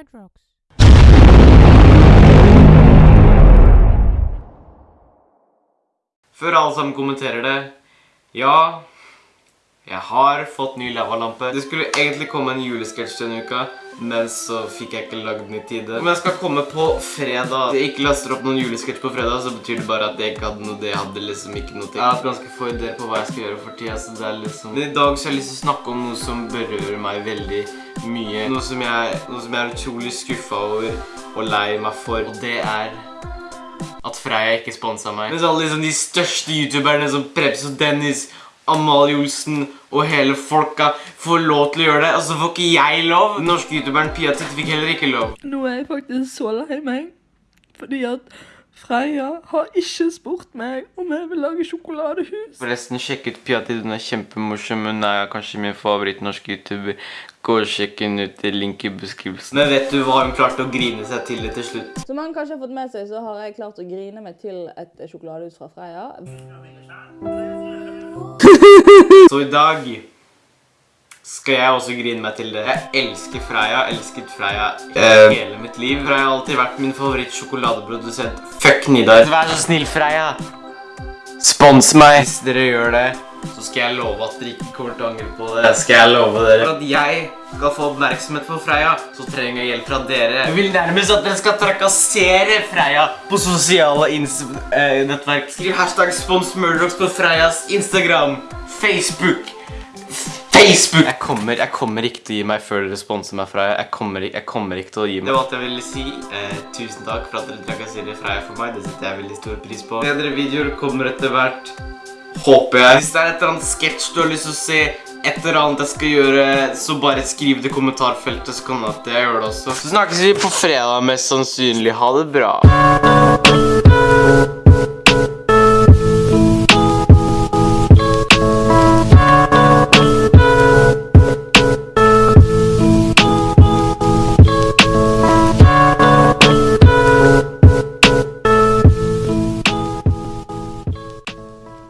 Red Rocks. Før alle sammen kommenterer det Ja, jeg har fått ny lavalampe. Det skulle egentlig komme en julesketsj denne uka, men så fikk jeg ikke lagd den i tide. Men jeg skal komme på fredag. Hvis jeg ikke laster opp noen julesketsj på fredag, så betyr det bare at jeg ikke hadde noe. Det hadde liksom ikke noe til. Jeg har hatt ganske få ideer på hva jeg skal gjøre for tida, så det er liksom... Men i dag så har jeg lyst til å snakke om noe som berører meg veldig mye. Noe som jeg er utrolig skuffet over og lei meg for, og det er at Freya ikke sponset meg. Mens alle liksom de største youtuberne som Preps og Dennis, Amalie Olsen og hele folka får lov til å gjøre det, og så får ikke jeg lov. Den norske youtuberen Pia Titt fikk heller ikke lov. Nå er jeg faktisk så lei meg, fordi at Freya har ikke spurt meg om jeg vil lage sjokoladehus. Forresten, sjekk ut Pia Titt, hun er kjempemorsom. Hun er kanskje min favoritt norske youtuber. Gå og sjekk henne ut, det er link i beskrivelsen. Men vet du hva hun klarte å grine seg til det til slutt? Som han kanskje har fått med seg, så har jeg klart å grine meg til et sjokoladehus fra Freia. Så i dag skal jeg også grine meg til det. Jeg elsker Freia, elsket Freia hele mitt liv. Freia har alltid vært min favoritt sjokoladeprodusent. Fuck Nidar. Vær så snill, Freia. Spons meg. Hvis dere gjør det, så skal jeg love at dere ikke kommer til å angre på det. Skal jeg love dere. For at jeg skal få oppmerksomhet på Freya, så trenger jeg hjelp fra dere. Jeg vil nærmest at dere skal trakassere Freya på sosiale eh, nettverk. Skriv hashtag sponsmurdox på Freyas Instagram, Facebook, Facebook! Jeg kommer, jeg kommer ikke til å gi meg før dere sponser meg, Freya. Jeg kommer, jeg kommer ikke til å gi meg. Det var alt jeg ville si. Eh, tusen takk for at dere trakasserer Freya for meg. Det setter jeg veldig stor pris på. Bedre videoer kommer etter hvert. Håper jeg. Hvis det er et eller annet sketsj du har lyst til å se, et eller annet jeg skal gjøre, så bare skriv det i kommentarfeltet, så kan jeg gjøre det også. Så snakkes vi på fredag, mest sannsynlig. Ha det bra.